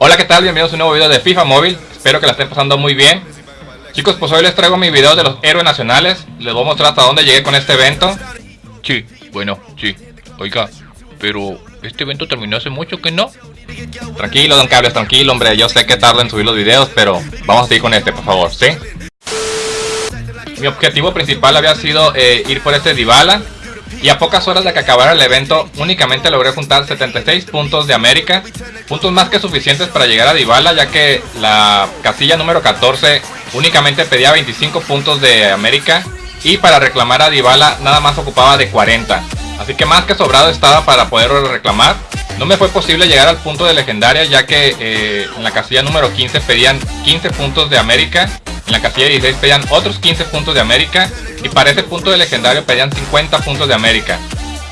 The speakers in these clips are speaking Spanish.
Hola qué tal, bienvenidos a un nuevo video de FIFA Móvil. Espero que la estén pasando muy bien. Chicos, pues hoy les traigo mi video de los héroes nacionales. Les voy a mostrar hasta dónde llegué con este evento. Sí, bueno, sí. Oiga, pero este evento terminó hace mucho que no. Tranquilo, don Cables, tranquilo, hombre. Yo sé que tarda en subir los videos, pero vamos a seguir con este, por favor, ¿sí? Mi objetivo principal había sido eh, ir por este Dybala y a pocas horas de que acabara el evento únicamente logré juntar 76 puntos de América, puntos más que suficientes para llegar a Dybala ya que la casilla número 14 únicamente pedía 25 puntos de América y para reclamar a Dybala nada más ocupaba de 40, así que más que sobrado estaba para poder reclamar. No me fue posible llegar al punto de legendaria ya que eh, en la casilla número 15 pedían 15 puntos de América en la casilla 16 pedían otros 15 puntos de América y para ese punto de legendario pedían 50 puntos de América.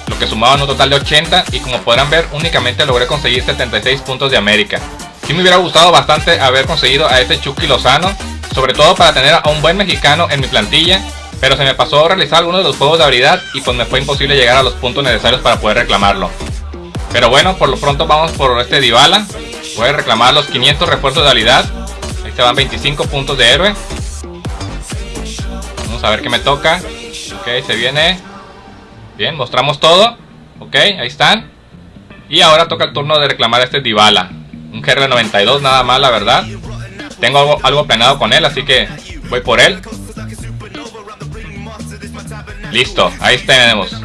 Lo que sumaban un total de 80 y como podrán ver únicamente logré conseguir 76 puntos de América. Sí me hubiera gustado bastante haber conseguido a este Chucky Lozano, sobre todo para tener a un buen mexicano en mi plantilla, pero se me pasó realizar algunos de los juegos de habilidad y pues me fue imposible llegar a los puntos necesarios para poder reclamarlo. Pero bueno, por lo pronto vamos por este Dybala, voy a reclamar los 500 refuerzos de habilidad se van 25 puntos de héroe. Vamos a ver qué me toca. Ok, se viene. Bien, mostramos todo. Ok, ahí están. Y ahora toca el turno de reclamar a este Dybala. Un GR92 nada más, la verdad. Tengo algo, algo planeado con él, así que voy por él. Listo, ahí tenemos.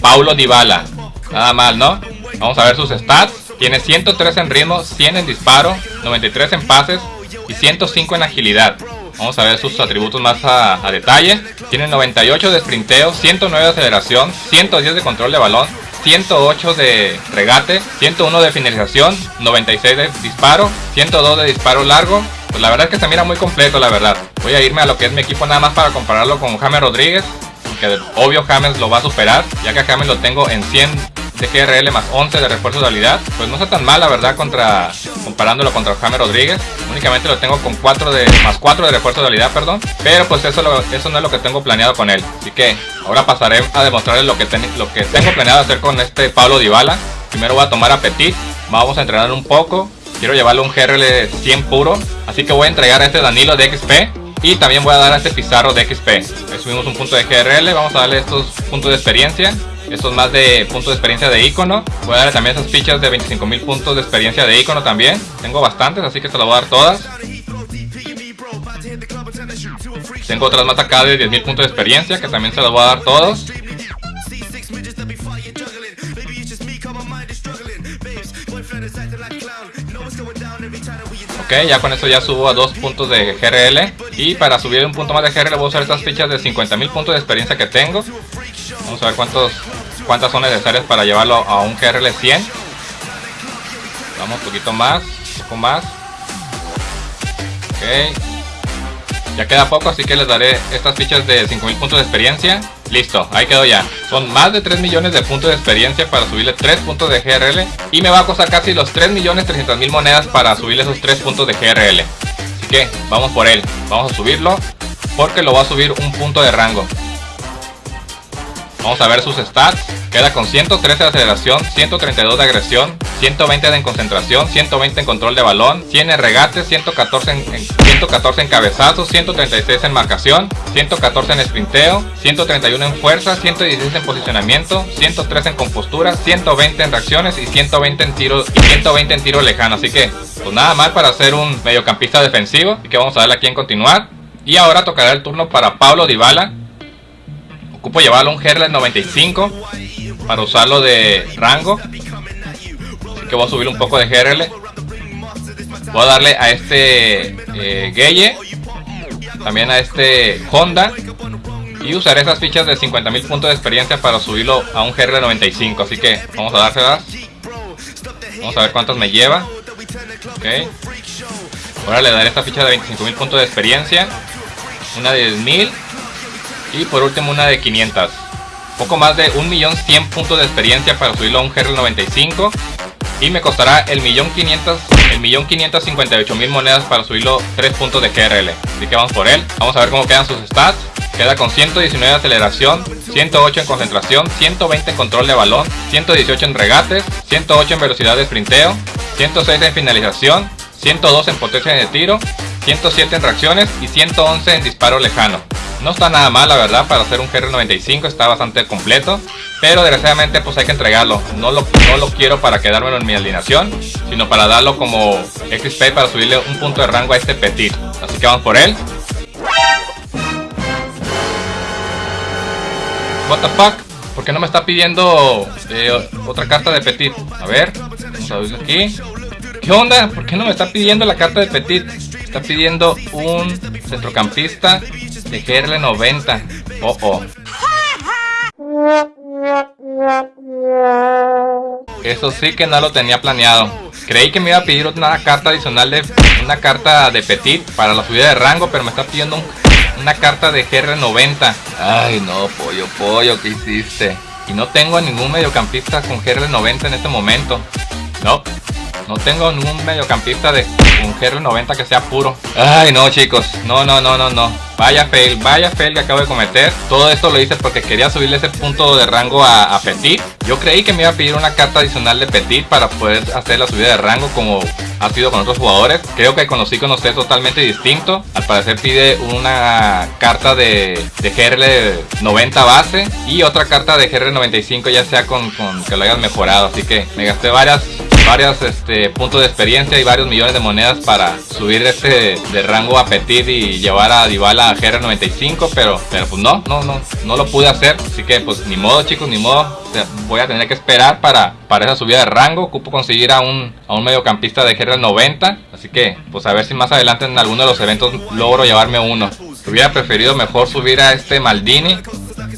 Paulo Dybala. Nada mal, ¿no? Vamos a ver sus stats. Tiene 103 en ritmo, 100 en disparo, 93 en pases, y 105 en agilidad. Vamos a ver sus atributos más a, detalle. Tiene 98 de sprinteo, 109 de aceleración, 110 de control de balón, 108 de regate, 101 de finalización, 96 de disparo, 102 de disparo largo. Pues la verdad es que se mira muy completo, la verdad. Voy a irme a lo que es mi equipo nada más para compararlo con James Rodríguez. Que obvio James lo va a superar, ya que James lo tengo en 100 de GRL más 11 de refuerzo de habilidad. Pues no está tan mal la verdad contra comparándolo contra Jaime Rodríguez. Únicamente lo tengo con 4 de más 4 de refuerzo de habilidad, perdón. Pero pues eso, eso no es lo que tengo planeado con él. Así que ahora pasaré a demostrarles lo que, lo que tengo planeado hacer con este Pablo Dybala. Primero voy a tomar a Petit. Vamos a entrenar un poco. Quiero llevarle un GRL 100 puro. Así que voy a entregar a este Danilo de XP. Y también voy a dar a este Pizarro de XP. Ahí subimos un punto de GRL. Vamos a darle estos puntos de experiencia. Estos más de puntos de experiencia de icono. Voy a darle también esas fichas de 25.000 puntos de experiencia de icono también. Tengo bastantes, así que se las voy a dar todas. Tengo otras más acá de 10.000 puntos de experiencia que también se las voy a dar todos. Ok, ya con esto ya subo a 2 puntos de GRL Y para subir un punto más de GRL voy a usar estas fichas de 50.000 puntos de experiencia que tengo Vamos a ver cuántos, cuántas son necesarias para llevarlo a un GRL 100. Vamos un poquito más, un poco más. Ok. Ya queda poco, así que les daré estas fichas de 5000 puntos de experiencia. Listo, ahí quedó ya. Son más de 3 millones de puntos de experiencia para subirle 3 puntos de GRL. Y me va a costar casi los 3 millones 300 mil monedas para subirle esos 3 puntos de GRL. Que vamos por él. Vamos a subirlo porque lo va a subir un punto de rango. Vamos a ver sus stats. Queda con 113 de aceleración, 132 de agresión, 120 de concentración, 120 en control de balón, 100 en regate, 114 en, 114 en cabezazos, 136 en marcación, 114 en sprinteo, 131 en fuerza, 116 en posicionamiento, 103 en compostura, 120 en reacciones y 120 en tiro y 120 en tiro lejano. Así que, pues nada mal para ser un mediocampista defensivo. y que vamos a darle aquí en continuar. Y ahora tocará el turno para Pablo Dybala, Ocupo llevarlo un GRL 95 para usarlo de rango. Así que voy a subir un poco de GRL. Voy a darle a este eh. También a este Honda. Y usaré esas fichas de 50.000 puntos de experiencia para subirlo a un GRL 95. Así que vamos a dárselas. Vamos a ver cuántas me lleva. Ok. Ahora le daré esta ficha de 25.000 puntos de experiencia. Una de 10.000 y por último una de 500. Poco más de 1.100.000 puntos de experiencia para subirlo a un GRL 95. Y me costará el millón el millón mil monedas para subirlo 3 puntos de GRL. Así que vamos por él. Vamos a ver cómo quedan sus stats. Queda con 119 de aceleración, 108 en concentración, 120 en control de balón, 118 en regates, 108 en velocidad de sprinteo, 106 en finalización, 102 en potencia de tiro, 107 en reacciones y 111 en disparo lejano. No está nada mal la verdad para hacer un GR95, está bastante completo. Pero desgraciadamente pues hay que entregarlo. No lo, no lo quiero para quedármelo en mi alineación, sino para darlo como XP para subirle un punto de rango a este Petit. Así que vamos por él. What the fuck? ¿Por qué no me está pidiendo eh, otra carta de Petit? A ver, vamos a verlo aquí. ¿Qué onda? ¿Por qué no me está pidiendo la carta de Petit? Está pidiendo un centrocampista de GRL 90. Oh, oh. Eso sí que no lo tenía planeado. Creí que me iba a pedir una carta adicional de una carta de Petit para la subida de rango, pero me está pidiendo una carta de GR90. Ay, no, pollo, pollo, ¿qué hiciste? Y no tengo ningún mediocampista con GR90 en este momento. No, no tengo ningún mediocampista de un GR90 que sea puro. Ay, no, chicos. No, no, no, no, no. Vaya fail, vaya fail que acabo de cometer. Todo esto lo hice porque quería subirle ese punto de rango a, Petit. Yo creí que me iba a pedir una carta adicional de Petit para poder hacer la subida de rango como ha sido con otros jugadores. Creo que con los totalmente distinto. Al parecer pide una carta de, de GR 90 base y otra carta de GR 95 ya sea con, con que lo hayas mejorado. Así que me gasté varias varios este, puntos de experiencia y varios millones de monedas para subir este de rango a Petit y llevar a Dybala a GR95, pero, pues no, no, no, no lo pude hacer, así que pues ni modo chicos, ni modo, voy a tener que esperar para, para esa subida de rango, ocupo conseguir a un, a un mediocampista de GR90, así que pues a ver si más adelante en alguno de los eventos logro llevarme uno. Hubiera preferido mejor subir a este Maldini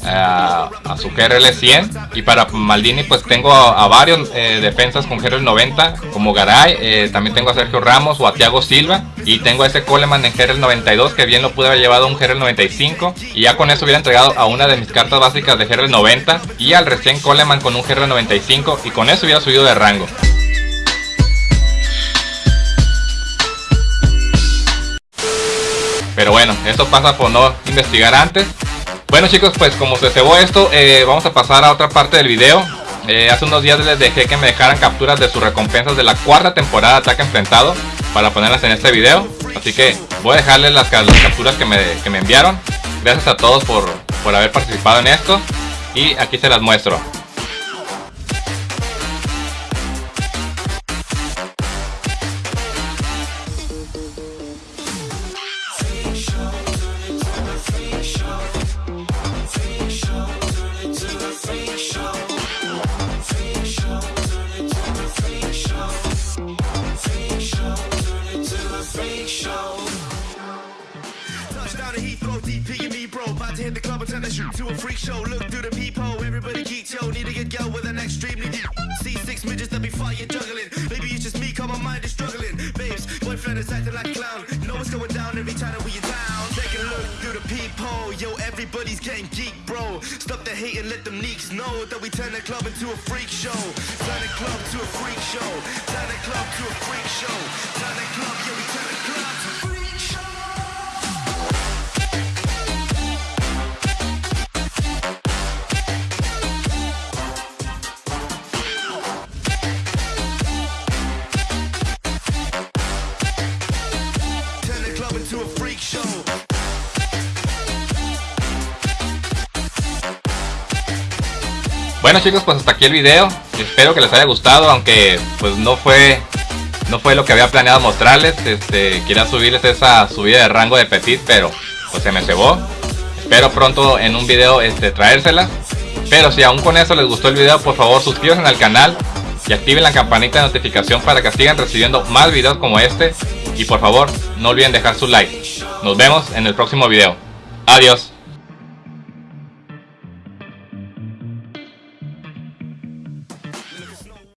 a, su GRL 100 y para Maldini pues tengo a, varios eh, defensas con GRL 90 como Garay, eh, también tengo a Sergio Ramos o a Thiago Silva. Y tengo a ese Coleman en GRL 92 que bien lo pude haber llevado a un GRL 95 y ya con eso hubiera entregado a una de mis cartas básicas de GRL 90 y al recién Coleman con un GRL 95 y con eso hubiera subido de rango. Pero bueno, eso pasa por no investigar antes bueno chicos, pues como se cebó esto, eh, vamos a pasar a otra parte del video. Eh, hace unos días les dejé que me dejaran capturas de sus recompensas de la cuarta temporada de Ataque Enfrentado para ponerlas en este video. Así que voy a dejarles las, capturas que me, que me, enviaron. Gracias a todos por, por haber participado en esto. Y aquí se las muestro. Freak show. Touchdown he throw DP hit the club and turn the shoot to a freak show. Look through the peephole, everybody geeks, yo. Need to get girl with an extremely deep. See six midgets that be fighting, juggling. Maybe it's just me, cause my mind is struggling. Babes, boyfriend is acting like a clown. Know what's going down every time that we are down. Take a look through the peephole, yo. Everybody's getting geek, bro. Stop the hate and let them leaks know that we turn the club into a freak show. Turn the club to a freak show. Turn the club to a freak show. Turn the club, yeah, we turn the club to a freak show. Bueno chicos, pues hasta aquí el video. Espero que les haya gustado, aunque pues no fue no fue lo que había planeado mostrarles. Este, quería subirles esa subida de rango de Petit, pero pues se me cebó. Espero pronto en un video este, traérsela. Pero si aún con eso les gustó el video, por favor suscríbanse al canal y activen la campanita de notificación para que sigan recibiendo más videos como este. Y por favor, no olviden dejar su like. Nos vemos en el próximo video. Adiós.